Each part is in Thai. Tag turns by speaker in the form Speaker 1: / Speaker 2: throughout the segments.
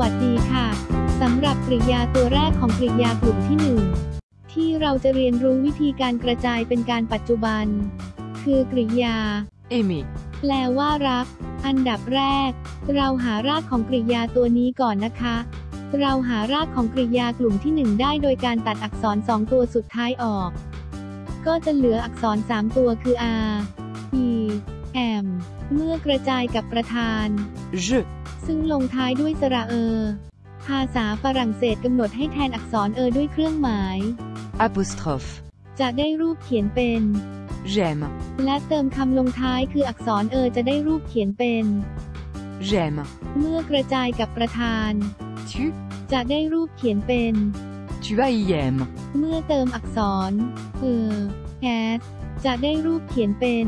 Speaker 1: วัสดีค่ะสำหรับกริยาตัวแรกของกริยากลุ่มที่1ที่เราจะเรียนรู้วิธีการกระจายเป็นการปัจจุบัน คือกริยา
Speaker 2: aimer,
Speaker 1: แปลว่ารัก อันดับแรก เราหารากของกริยาตัวนี้ก่อนนะคะ เราหารากของกริยากลุ่มที่1ได้โดยการตัดอักษร2ตัวสุดท้ายออก ก็จะเหลืออักษร3ตัวคือ r e m เมื่อกระจายกับประธาน
Speaker 2: je,
Speaker 1: ซึ่งลงท้ายด้วยสระเออภาษาฝรั่งเศสกำหนดให้แทนอักษรเออด้วยเครื่องหมาย
Speaker 2: apostrophe,
Speaker 1: จะได้รูปเขียนเป็น
Speaker 2: j'aime,
Speaker 1: และเติมคำลงท้ายคืออักษรเออจะได้รูปเขียนเป็น
Speaker 2: j'aime,
Speaker 1: เมื่อกระจายกับประธาน
Speaker 2: tu,
Speaker 1: จะได้รูปเขียนเป็น
Speaker 2: tu as aime,
Speaker 1: เมื่อเติมอักษรเออ s จะได้รูปเขียนเป็น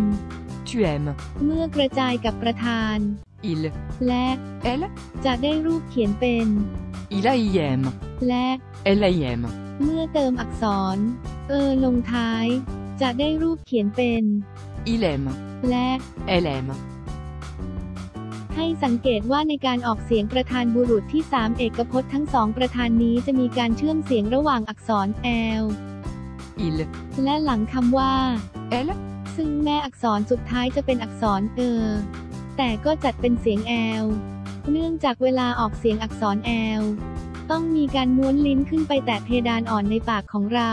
Speaker 2: tu aimes,
Speaker 1: เมื่อกระจายกับประธาน
Speaker 2: il,
Speaker 1: และ
Speaker 2: elle,
Speaker 1: จะได้รูปเขียนเป็น
Speaker 2: il a aime,
Speaker 1: และ
Speaker 2: elle a aime,
Speaker 1: เมื่อเติมอักษร เออลงท้าย จะได้รูปเขียนเป็น
Speaker 2: il aime,
Speaker 1: และ
Speaker 2: elle aime,
Speaker 1: ให้สังเกตว่าในการออกเสียงประธานบุรุษที่ 3 เอกพจน์ทั้งสองประธานนี้จะมีการเชื่อมเสียงระหว่างอักษร l
Speaker 2: il,
Speaker 1: และหลังคำว่า
Speaker 2: elle,
Speaker 1: ซึ่งแม่อักษรสุดท้ายจะเป็นอักษรเออ แต่ก็จัดเป็นเสียง l เนื่องจากเวลาออกเสียงอักษร l ต้องมีการม้วนลิ้นขึ้นไปแตะเพดานอ่อนในปากของเรา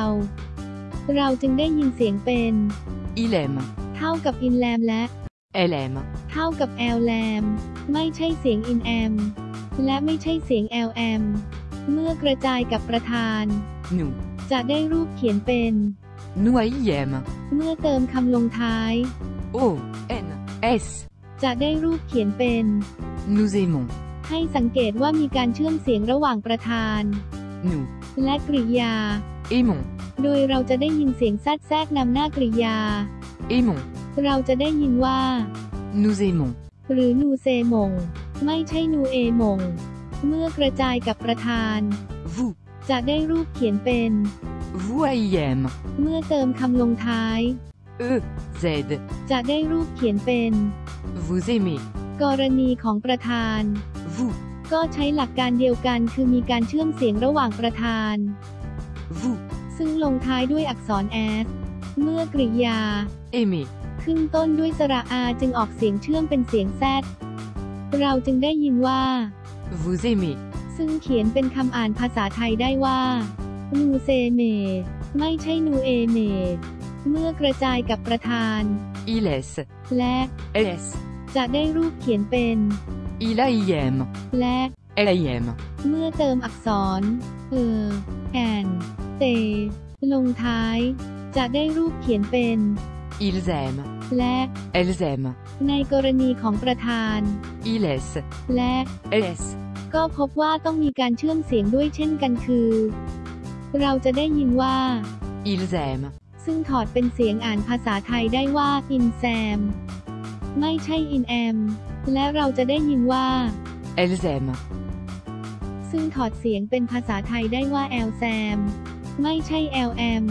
Speaker 1: เราจึงได้ยินเสียงเป็น
Speaker 2: il aime,
Speaker 1: เท่ากับอินแลมและ
Speaker 2: elle aime,
Speaker 1: เท่ากับ l แลมไม่ใช่เสียง in am และไม่ใช่เสียง l am เมื่อกระจายกับประธาน
Speaker 2: nous,
Speaker 1: จะได้รูปเขียนเป็น
Speaker 2: nous a aime,
Speaker 1: เมื่อเติมคำลงท้าย
Speaker 2: o, n, s,
Speaker 1: จะได้รูปเขียนเป็น
Speaker 2: nous aimons,
Speaker 1: ให้สังเกตว่ามีการเชื่อมเสียงระหว่างประธาน
Speaker 2: nous,
Speaker 1: และกริยา
Speaker 2: aimons,
Speaker 1: โดยเราจะได้ยินเสียงแทรกแทรกนำหน้ากริยา
Speaker 2: aimons,
Speaker 1: เราจะได้ยินว่า
Speaker 2: nous aimons,
Speaker 1: หรือนูเซมง ไม่ใช่นูเอมง เมื่อกระจายกับประธาน
Speaker 2: vous,
Speaker 1: จะได้รูปเขียนเป็น
Speaker 2: vous a aime,
Speaker 1: เมื่อเติมคำลงท้าย
Speaker 2: e, z,
Speaker 1: จะได้รูปเขียนเป็น
Speaker 2: vous aimez,
Speaker 1: กรณีของประธาน
Speaker 2: vous,
Speaker 1: ก็ใช้หลักการเดียวกันคือมีการเชื่อมเสียงระหว่างประธาน
Speaker 2: vous,
Speaker 1: ซึ่งลงท้ายด้วยอักษร s เมื่อกริยา
Speaker 2: aimez,
Speaker 1: ขึ้นต้นด้วยสระอาจึงออกเสียงเชื่อมเป็นเสียงแซดเราจึงได้ยินว่า
Speaker 2: vous aimez,
Speaker 1: ซึ่งเขียนเป็นคำอ่านภาษาไทยได้ว่า นูเซเม ไม่ใช่นูเอเม เมื่อกระจายกับประธาน
Speaker 2: il s,
Speaker 1: และ
Speaker 2: s,
Speaker 1: จะได้รูปเขียนเป็น
Speaker 2: il a aime,
Speaker 1: และ
Speaker 2: elle a aime,
Speaker 1: เมื่อเติมอักษร เออแอนเต ลงท้าย จะได้รูปเขียนเป็น
Speaker 2: ils aiment,
Speaker 1: และ
Speaker 2: elles aiment,
Speaker 1: ในกรณีของประธาน
Speaker 2: il s,
Speaker 1: และ
Speaker 2: s,
Speaker 1: ก็พบว่าต้องมีการเชื่อมเสียงด้วยเช่นกันคือ เราจะได้ยินว่า
Speaker 2: ils aiment,
Speaker 1: ซึ่งถอดเป็นเสียงอ่านภาษาไทยได้ว่า in sam ไม่ใช่ in am และเราจะได้ยินว่า
Speaker 2: elles aiment,
Speaker 1: ซึ่งถอดเสียงเป็นภาษาไทยได้ว่า l sam ไม่ใช่ l am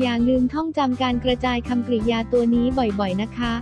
Speaker 1: อย่าลืมท่องจำการกระจายคำกริยาตัวนี้บ่อยๆนะคะ